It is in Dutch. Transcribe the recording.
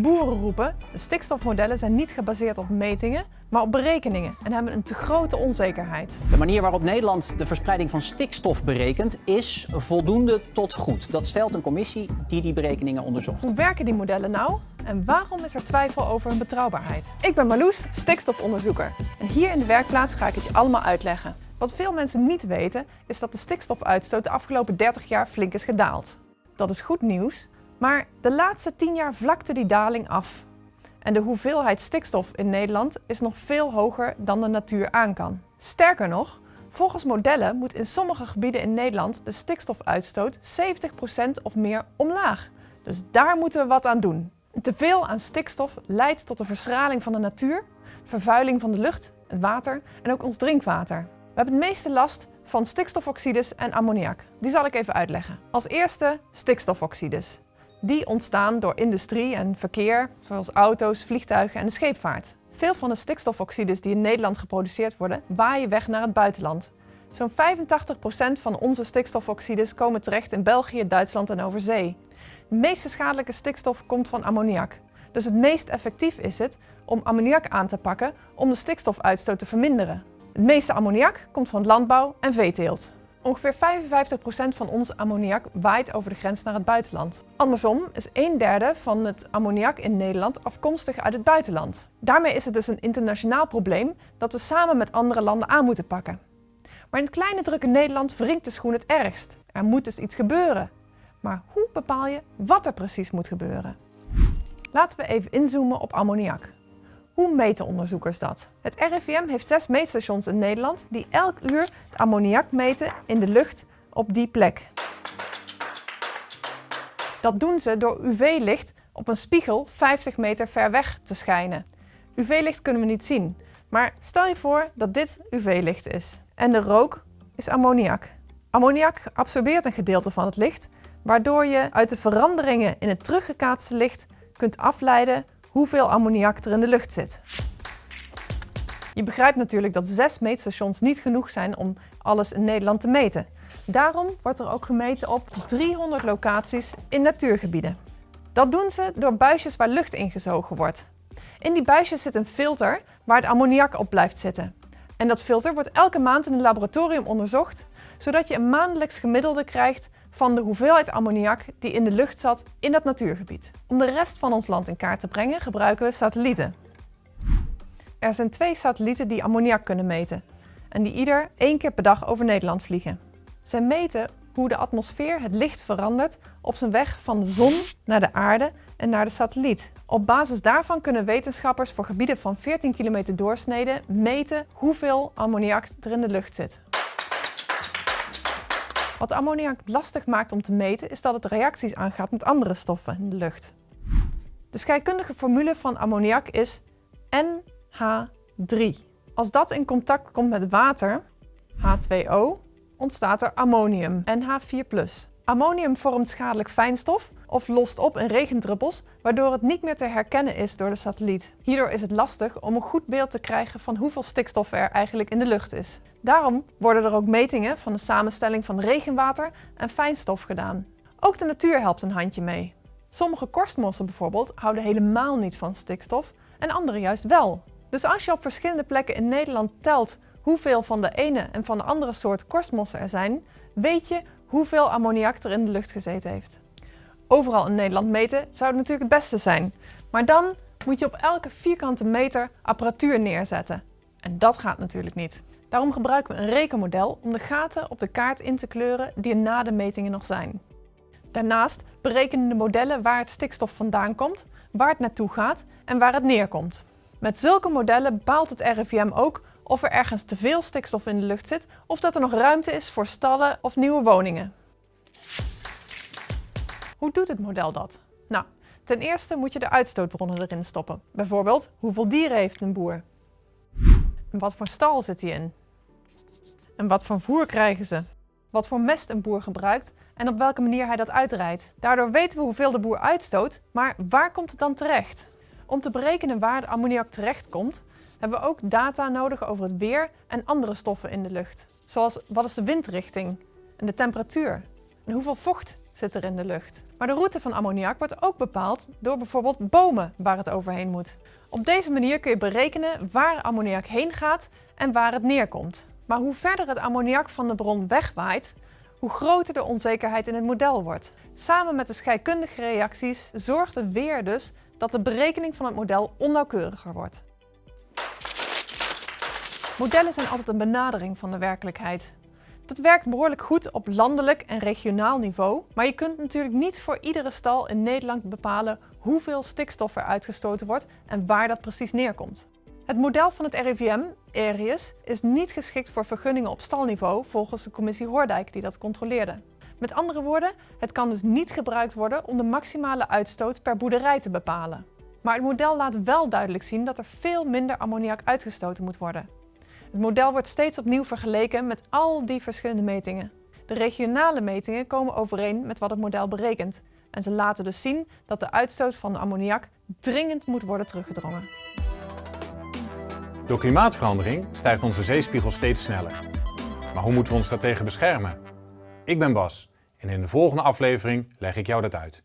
Boeren roepen, de stikstofmodellen zijn niet gebaseerd op metingen, maar op berekeningen en hebben een te grote onzekerheid. De manier waarop Nederland de verspreiding van stikstof berekent is voldoende tot goed. Dat stelt een commissie die die berekeningen onderzocht. Hoe werken die modellen nou en waarom is er twijfel over hun betrouwbaarheid? Ik ben Marloes, stikstofonderzoeker en hier in de werkplaats ga ik het je allemaal uitleggen. Wat veel mensen niet weten is dat de stikstofuitstoot de afgelopen 30 jaar flink is gedaald. Dat is goed nieuws, maar de laatste 10 jaar vlakte die daling af. En de hoeveelheid stikstof in Nederland is nog veel hoger dan de natuur aan kan. Sterker nog, volgens modellen moet in sommige gebieden in Nederland de stikstofuitstoot 70% of meer omlaag. Dus daar moeten we wat aan doen. Te veel aan stikstof leidt tot de verschraling van de natuur, vervuiling van de lucht, het water en ook ons drinkwater. We hebben het meeste last van stikstofoxides en ammoniak. Die zal ik even uitleggen. Als eerste stikstofoxides. Die ontstaan door industrie en verkeer, zoals auto's, vliegtuigen en de scheepvaart. Veel van de stikstofoxides die in Nederland geproduceerd worden, waaien weg naar het buitenland. Zo'n 85% van onze stikstofoxides komen terecht in België, Duitsland en over zee. De meeste schadelijke stikstof komt van ammoniak. Dus het meest effectief is het om ammoniak aan te pakken om de stikstofuitstoot te verminderen. Het meeste ammoniak komt van landbouw en veeteelt. Ongeveer 55% van ons ammoniak waait over de grens naar het buitenland. Andersom is een derde van het ammoniak in Nederland afkomstig uit het buitenland. Daarmee is het dus een internationaal probleem dat we samen met andere landen aan moeten pakken. Maar in het kleine drukke Nederland wringt de schoen het ergst. Er moet dus iets gebeuren. Maar hoe bepaal je wat er precies moet gebeuren? Laten we even inzoomen op ammoniak. Hoe meten onderzoekers dat? Het RIVM heeft zes meetstations in Nederland die elk uur het ammoniak meten in de lucht op die plek. Dat doen ze door UV-licht op een spiegel 50 meter ver weg te schijnen. UV-licht kunnen we niet zien, maar stel je voor dat dit UV-licht is. En de rook is ammoniak. Ammoniak absorbeert een gedeelte van het licht, waardoor je uit de veranderingen in het teruggekaatste licht kunt afleiden hoeveel ammoniak er in de lucht zit. Je begrijpt natuurlijk dat zes meetstations niet genoeg zijn om alles in Nederland te meten. Daarom wordt er ook gemeten op 300 locaties in natuurgebieden. Dat doen ze door buisjes waar lucht ingezogen wordt. In die buisjes zit een filter waar het ammoniak op blijft zitten. En dat filter wordt elke maand in een laboratorium onderzocht, zodat je een maandelijks gemiddelde krijgt van de hoeveelheid ammoniak die in de lucht zat in dat natuurgebied. Om de rest van ons land in kaart te brengen gebruiken we satellieten. Er zijn twee satellieten die ammoniak kunnen meten en die ieder één keer per dag over Nederland vliegen. Zij meten hoe de atmosfeer het licht verandert op zijn weg van de zon naar de aarde en naar de satelliet. Op basis daarvan kunnen wetenschappers voor gebieden van 14 kilometer doorsnede meten hoeveel ammoniak er in de lucht zit. Wat ammoniak lastig maakt om te meten is dat het reacties aangaat met andere stoffen in de lucht. De scheikundige formule van ammoniak is NH3. Als dat in contact komt met water, H2O, ontstaat er ammonium, NH4+. Ammonium vormt schadelijk fijnstof of lost op in regendruppels, waardoor het niet meer te herkennen is door de satelliet. Hierdoor is het lastig om een goed beeld te krijgen van hoeveel stikstof er eigenlijk in de lucht is. Daarom worden er ook metingen van de samenstelling van regenwater en fijnstof gedaan. Ook de natuur helpt een handje mee. Sommige korstmossen bijvoorbeeld houden helemaal niet van stikstof en andere juist wel. Dus als je op verschillende plekken in Nederland telt hoeveel van de ene en van de andere soort korstmossen er zijn, weet je hoeveel ammoniak er in de lucht gezeten heeft. Overal in Nederland meten zou het natuurlijk het beste zijn. Maar dan moet je op elke vierkante meter apparatuur neerzetten. En dat gaat natuurlijk niet. Daarom gebruiken we een rekenmodel om de gaten op de kaart in te kleuren die er na de metingen nog zijn. Daarnaast berekenen de modellen waar het stikstof vandaan komt, waar het naartoe gaat en waar het neerkomt. Met zulke modellen bepaalt het RIVM ook of er ergens te veel stikstof in de lucht zit of dat er nog ruimte is voor stallen of nieuwe woningen. Hoe doet het model dat? Nou, ten eerste moet je de uitstootbronnen erin stoppen. Bijvoorbeeld, hoeveel dieren heeft een boer? En wat voor stal zit hij in? En wat voor voer krijgen ze? Wat voor mest een boer gebruikt en op welke manier hij dat uitrijdt. Daardoor weten we hoeveel de boer uitstoot, maar waar komt het dan terecht? Om te berekenen waar de ammoniak terecht komt, hebben we ook data nodig over het weer en andere stoffen in de lucht. Zoals wat is de windrichting en de temperatuur en hoeveel vocht zit er in de lucht. Maar de route van ammoniak wordt ook bepaald door bijvoorbeeld bomen waar het overheen moet. Op deze manier kun je berekenen waar ammoniak heen gaat en waar het neerkomt. Maar hoe verder het ammoniak van de bron wegwaait, hoe groter de onzekerheid in het model wordt. Samen met de scheikundige reacties zorgt het weer dus dat de berekening van het model onnauwkeuriger wordt. Modellen zijn altijd een benadering van de werkelijkheid. Dat werkt behoorlijk goed op landelijk en regionaal niveau, maar je kunt natuurlijk niet voor iedere stal in Nederland bepalen hoeveel stikstof er uitgestoten wordt en waar dat precies neerkomt. Het model van het RIVM, ERIUS, is niet geschikt voor vergunningen op stalniveau volgens de commissie Hoordijk die dat controleerde. Met andere woorden, het kan dus niet gebruikt worden om de maximale uitstoot per boerderij te bepalen. Maar het model laat wel duidelijk zien dat er veel minder ammoniak uitgestoten moet worden. Het model wordt steeds opnieuw vergeleken met al die verschillende metingen. De regionale metingen komen overeen met wat het model berekent. En ze laten dus zien dat de uitstoot van de ammoniak dringend moet worden teruggedrongen. Door klimaatverandering stijgt onze zeespiegel steeds sneller. Maar hoe moeten we ons daartegen beschermen? Ik ben Bas en in de volgende aflevering leg ik jou dat uit.